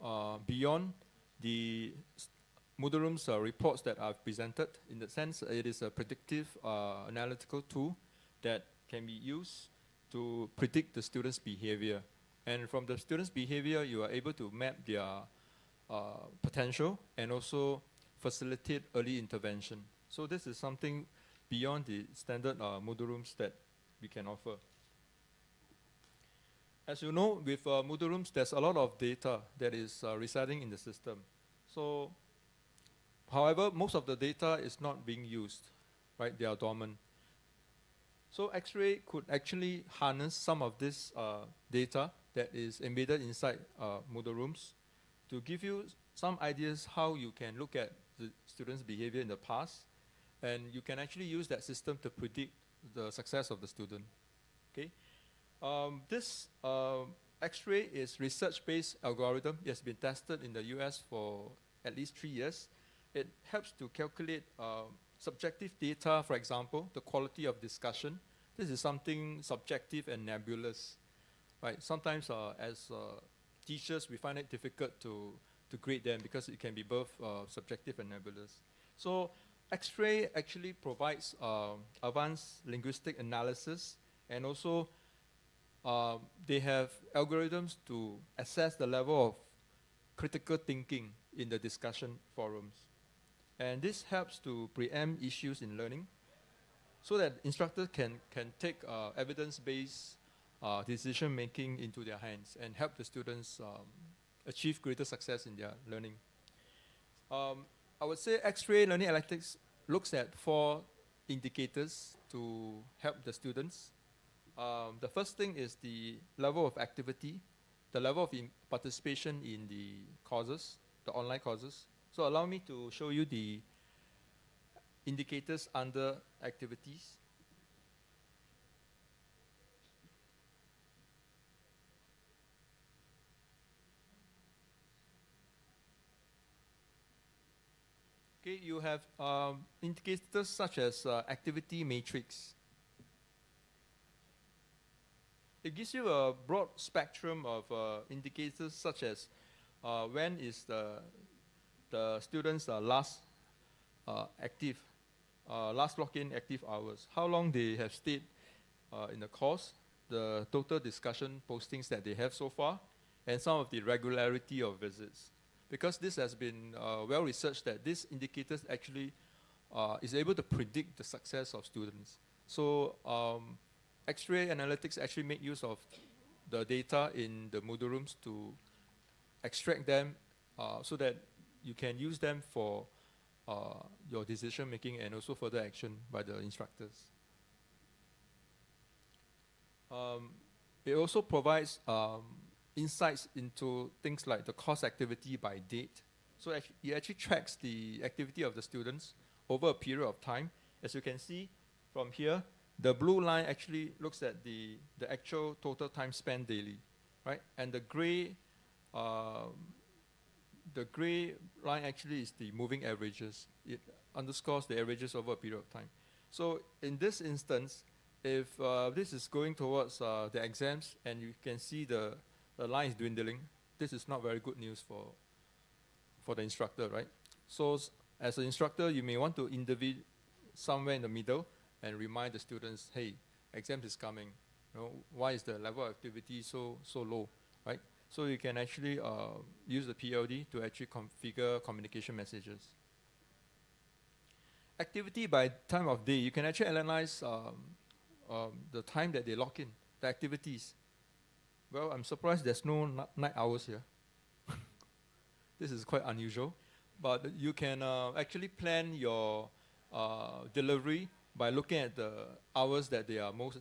uh, beyond the Moodle Rooms uh, reports that I've presented. In the sense, it is a predictive uh, analytical tool that can be used to predict the students' behavior. And from the students' behavior, you are able to map their uh, potential and also facilitate early intervention. So this is something beyond the standard uh, Moodle rooms that we can offer. As you know, with uh, Moodle rooms, there's a lot of data that is uh, residing in the system. So, however, most of the data is not being used, right? They are dormant. So X-ray could actually harness some of this uh, data that is embedded inside uh, Moodle rooms to give you some ideas how you can look at the student's behavior in the past, and you can actually use that system to predict the success of the student. Okay, um, this um X-ray is research-based algorithm. It has been tested in the U.S. for at least three years. It helps to calculate um, subjective data, for example, the quality of discussion. This is something subjective and nebulous, right? Sometimes, uh, as uh, teachers, we find it difficult to to grade them because it can be both uh, subjective and nebulous. So, X-ray actually provides um, advanced linguistic analysis, and also um, they have algorithms to assess the level of critical thinking in the discussion forums. And this helps to preempt issues in learning so that instructors can, can take uh, evidence-based uh, decision-making into their hands and help the students um, achieve greater success in their learning. Um, I would say X-ray learning analytics looks at four indicators to help the students. Um, the first thing is the level of activity, the level of participation in the courses, the online courses. So allow me to show you the indicators under activities. Okay, you have um, indicators such as uh, activity matrix. It gives you a broad spectrum of uh, indicators such as uh, when is the, the students last uh, active, uh, last login active hours, how long they have stayed uh, in the course, the total discussion postings that they have so far, and some of the regularity of visits. because this has been well researched that this indicators actually is able to predict the success of students. So um, X-ray analytics actually make use of the data in the Moodle rooms to extract them uh, so that you can use them for uh, your decision making and also further action by the instructors. Um, it also provides um, insights into things like the course activity by date. So it actually tracks the activity of the students over a period of time. As you can see from here, the blue line actually looks at the, the actual total time spent daily, right? And the gray, um, the gray line actually is the moving averages. It underscores the averages over a period of time. So in this instance, if uh, this is going towards uh, the exams and you can see the, the line is dwindling, this is not very good news for, for the instructor, right? So as an instructor, you may want to intervene somewhere in the middle and remind the students, hey, exams is coming. You know, why is the level of activity so, so low? So you can actually uh, use the PLD to actually configure communication messages. Activity by time of day, you can actually analyze um, um, the time that they log in, the activities. Well, I'm surprised there's no night hours here. this is quite unusual. But you can uh, actually plan your uh, delivery by looking at the hours that they are most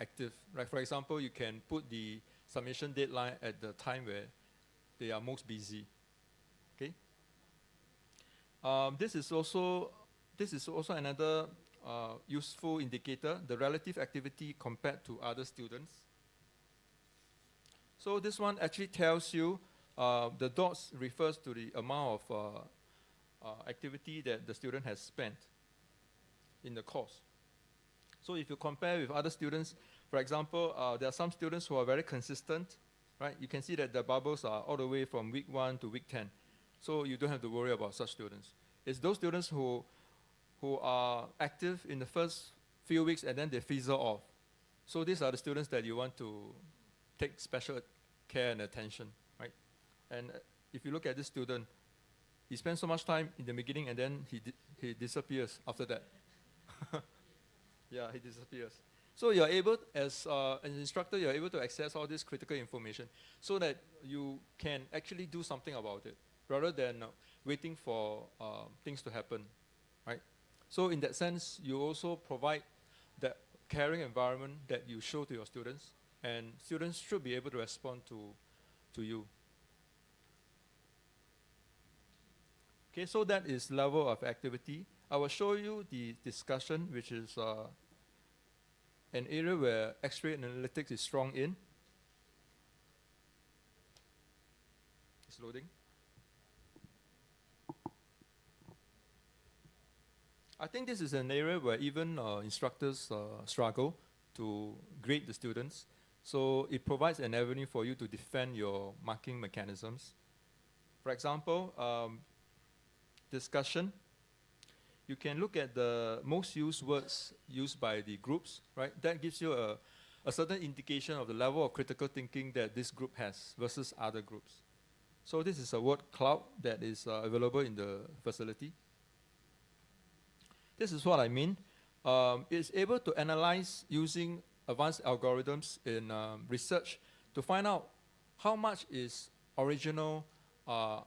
active. Like for example, you can put the submission deadline at the time where they are most busy. Okay. Um, this is also this is also another uh, useful indicator, the relative activity compared to other students. So this one actually tells you uh, the dots refers to the amount of uh, uh, activity that the student has spent in the course. So if you compare with other students, for example, uh, there are some students who are very consistent, right? You can see that the bubbles are all the way from week one to week 10. So you don't have to worry about such students. It's those students who, who are active in the first few weeks and then they fizzle off. So these are the students that you want to take special care and attention, right? And uh, if you look at this student, he spends so much time in the beginning and then he, di- he disappears after that. yeah, he disappears. So you're able, as uh, an instructor, you're able to access all this critical information so that you can actually do something about it rather than uh, waiting for uh, things to happen, right? So in that sense, you also provide that caring environment that you show to your students, and students should be able to respond to, to you. Okay, so that is level of activity. I will show you the discussion, which is uh, an area where X-ray analytics is strong in. It's loading. I think this is an area where even uh, instructors uh, struggle to grade the students. So it provides an avenue for you to defend your marking mechanisms. For example, um, discussion. You can look at the most used words used by the groups, right? That gives you a, a certain indication of the level of critical thinking that this group has versus other groups. So this is a word cloud that is uh, available in the facility. This is what I mean. Um, it's able to analyze using advanced algorithms in um, research to find out how much is original, uh,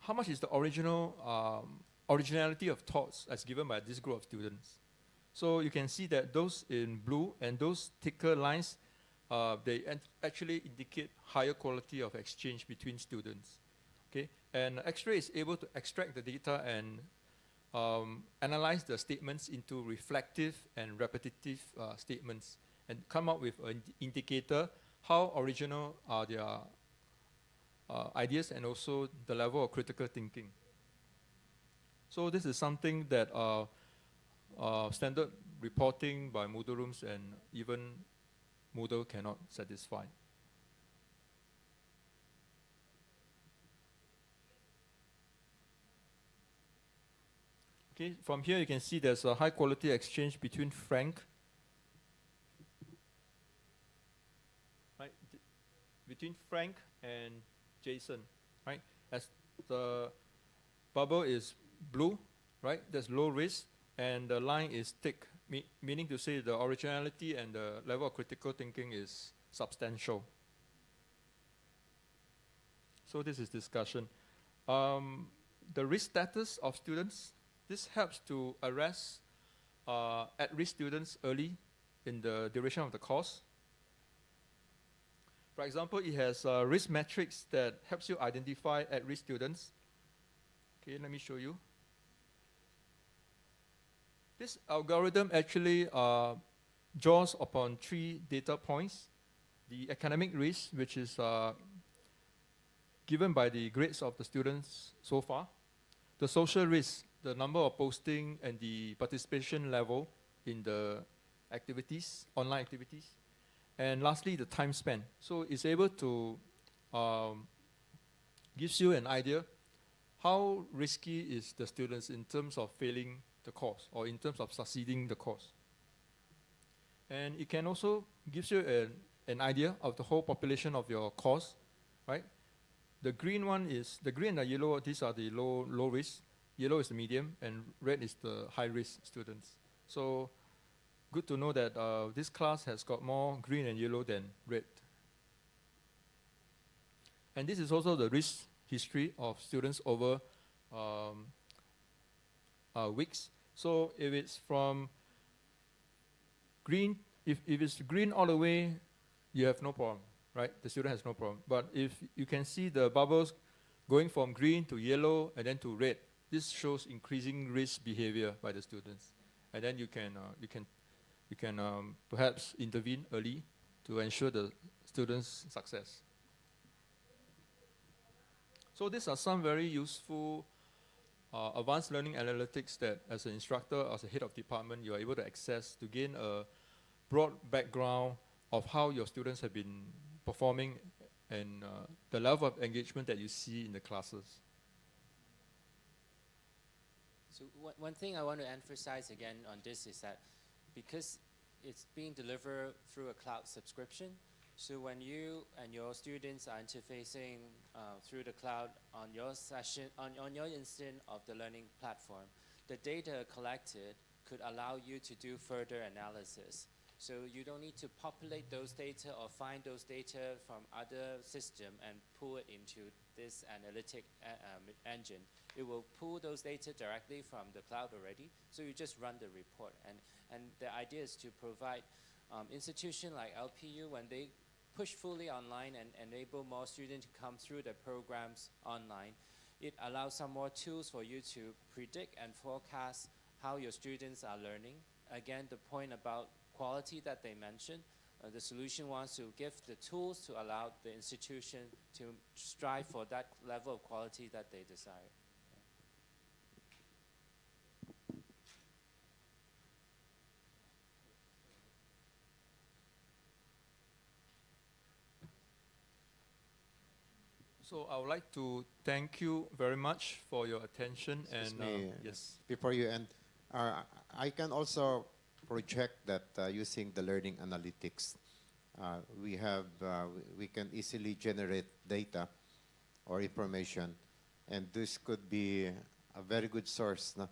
how much is the original um, originality of thoughts as given by this group of students. So you can see that those in blue and those thicker lines, uh, they actually indicate higher quality of exchange between students. Okay, and X-ray is able to extract the data and um, analyze the statements into reflective and repetitive uh, statements and come up with an indicator how original are their uh, ideas and also the level of critical thinking. So this is something that uh, uh, standard reporting by Moodle rooms and even Moodle cannot satisfy. Okay, from here you can see there's a high quality exchange between Frank, right, between Frank and Jason, right? As the bubble is blue, right? That's low risk, and the line is thick, me- meaning to say the originality and the level of critical thinking is substantial. So this is discussion. Um, the risk status of students. This helps to arrest uh, at-risk students early in the duration of the course. For example, it has a risk metrics that helps you identify at-risk students. Okay, let me show you. This algorithm actually uh, draws upon three data points. The academic risk, which is uh, given by the grades of the students so far. The social risk, the number of posting and the participation level in the activities, online activities. And lastly, the time spent. So it's able to um, gives you an idea how risky is the students in terms of failing the course or in terms of succeeding the course. And it can also gives you an, an idea of the whole population of your course, right? The green one is the green and the yellow. These are the low low risk. Yellow is the medium, and red is the high risk students. So, good to know that uh, this class has got more green and yellow than red. And this is also the risk history of students over um, uh, weeks. So if it's from green, if, if it's green all the way, you have no problem, right? The student has no problem. But if you can see the bubbles going from green to yellow and then to red, this shows increasing risk behavior by the students. And then you can, uh, you can, you can um, perhaps intervene early to ensure the students' success. So these are some very useful uh, advanced learning analytics that as an instructor, as a head of department, you are able to access to gain a broad background of how your students have been performing and uh, the level of engagement that you see in the classes. So one, one thing I want to emphasize again on this is that because it's being delivered through a cloud subscription, so when you and your students are interfacing uh, through the cloud on your session, on, on your instant of the learning platform, the data collected could allow you to do further analysis. So you don't need to populate those data or find those data from other system and pull it into this analytic uh, um, engine. It will pull those data directly from the cloud already. So you just run the report. And, and the idea is to provide um, institution like LPU when they push fully online and enable more students to come through the programs online. It allows some more tools for you to predict and forecast how your students are learning. Again, the point about quality that they mentioned, uh, the solution wants to give the tools to allow the institution to strive for that level of quality that they desire. So I would like to thank you very much for your attention Excuse and uh, yes. Before you end, uh, I can also project that uh, using the learning analytics, uh, we have uh, we- we can easily generate data or information, and this could be a very good source no,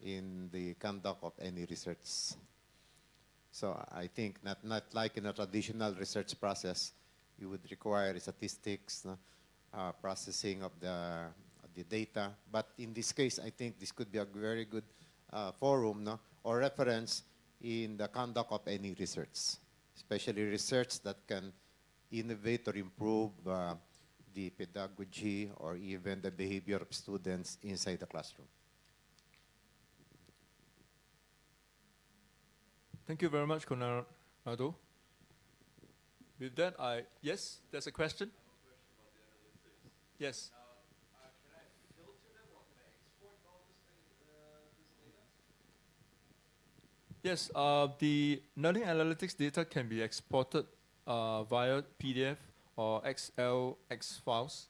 in the conduct of any research. So I think not not like in a traditional research process, you would require statistics, no, uh, processing of the of the data. But in this case, I think this could be a very good uh, forum no, or reference in the conduct of any research, especially research that can innovate or improve uh, the pedagogy or even the behavior of students inside the classroom. Thank you very much, Conrado. With that, I yes, there's a question. Yes. Yes, uh, the learning analytics data can be exported uh, via PDF or XLX files.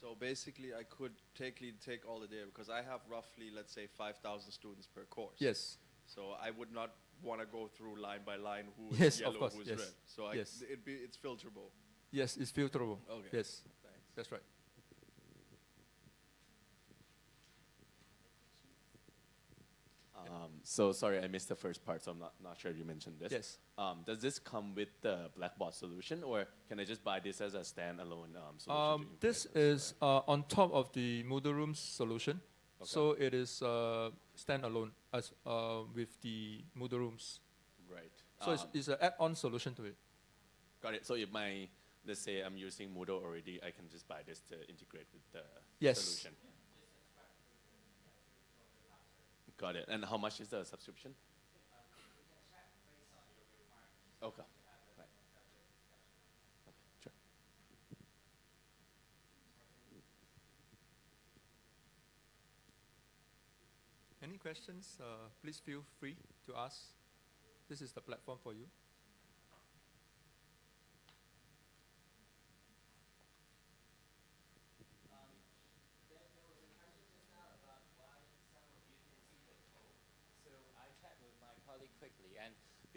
So basically, I could take take all the data because I have roughly, let's say, 5,000 students per course. Yes. So I would not want to go through line by line who's Yes, of yellow, course, who's yes, red. So I, yes. it'd be, it's filterable. Yes, it's filterable. Okay. Yes, Thanks. that's right. Um, so sorry, I missed the first part, so I'm not, not sure if you mentioned this. Yes. Um, does this come with the Blackboard solution, or can I just buy this as a standalone um, solution? Um, this is uh, on top of the Moodle Room's solution. Okay. So it is uh, standalone as uh, with the Moodle Rooms. right. So it's, Um, it's an add-on solution to it. got it. So if my let's say I'm using Moodle already, I can just buy this to integrate with the Yes. solution. Got it. And how much is the subscription? Okay. Right. Okay. Sure. Any questions? Uh, please feel free to ask. This is the platform for you. So I checked with my colleague quickly, and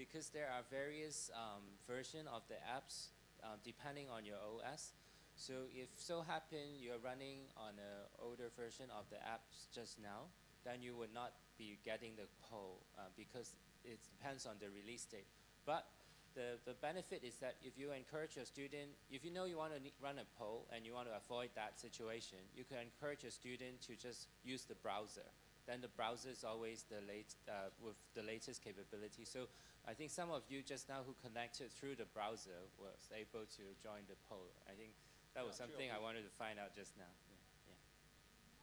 because there are various um, version of the apps um, depending on your OS, so if so happen you're running on an older version of the apps just now, then you would not be getting the poll uh, because it depends on the release date. But the, the benefit is that if you encourage your student, if you know you want to run a poll and you want to avoid that situation, you can encourage your student to just use the browser. Then the browser is always the late, uh, with the latest capability. So I think some of you just now who connected through the browser was able to join the poll. I think that was Yeah, something I wanted to find out just now. Yeah. yeah.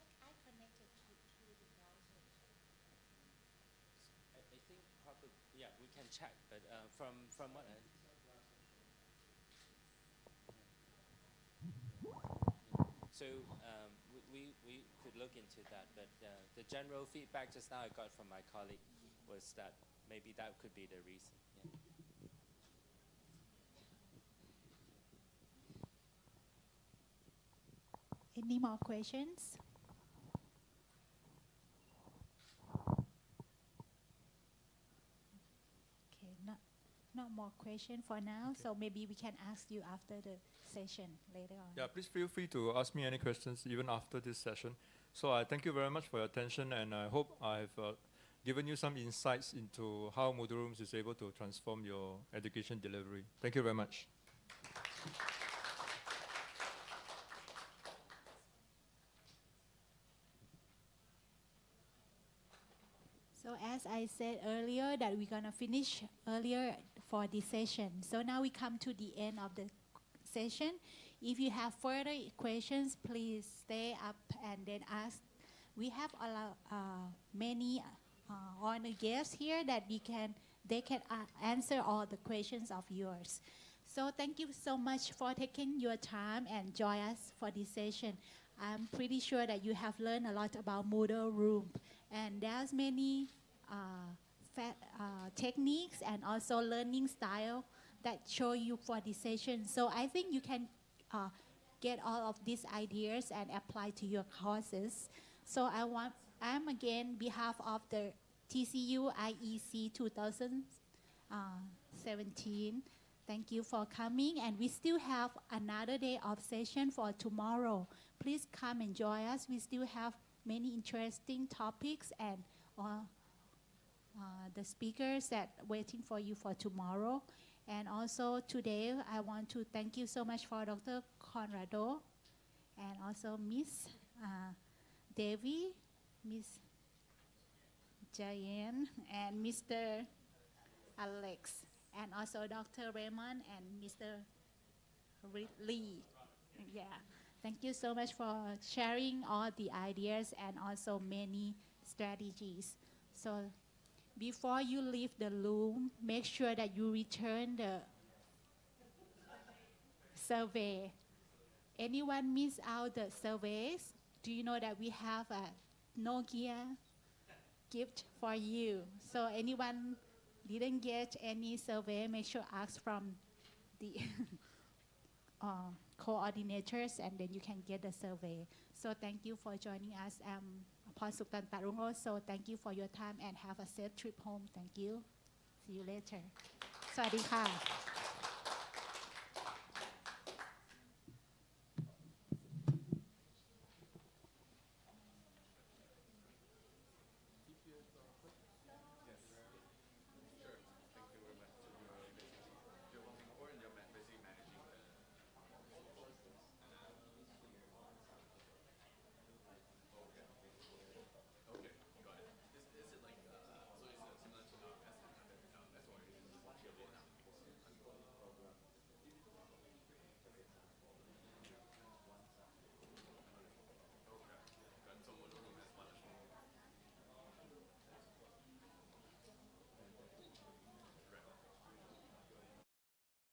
I, I connected to, to the browser. I, I think probably, yeah, we can check, but uh, from, from what I, So um, we, we, we could look into that, but uh, the general feedback just now I got from my colleague was that maybe that could be the reason. Yeah. Any more questions? Okay, not, not more question for now, so maybe we can ask you after the session later on. Yeah, please feel free to ask me any questions even after this session. So I thank you very much for your attention, and I hope I've uh, given you some insights into how Moodle Rooms is able to transform your education delivery. Thank you very much. So as I said earlier that we're gonna finish earlier for this session. So now we come to the end of the session. If you have further questions, please stay up and then ask. We have a lot, uh, many uh, honored guests here that we can they can uh, answer all the questions of yours. So thank you so much for taking your time and join us for this session. I'm pretty sure that you have learned a lot about Moodle Room, and there's many uh, uh, techniques and also learning style that show you for this session. So I think you can uh, get all of these ideas and apply to your courses. So I want, I'm again behalf of the TCU IEC 2017. Thank you for coming, and we still have another day of session for tomorrow. Please come and join us. We still have many interesting topics and uh, uh, the speakers that waiting for you for tomorrow. And also today, I want to thank you so much for Dr. Conrado and also Miss uh, Devi, Miss Jayan, and Mr. Alex, and also Dr. Raymond and Mr. Lee. Yeah, thank you so much for sharing all the ideas and also many strategies. So before you leave the room, make sure that you return the survey. Anyone miss out the surveys? Do you know that we have a Nokia gift for you? So anyone didn't get any survey, make sure ask from the uh, coordinators and then you can get the survey. So thank you for joining us. I'm Pon Suktan Tarungo. So thank you for your time and have a safe trip home. Thank you. See you later. สวัสดีค่ะ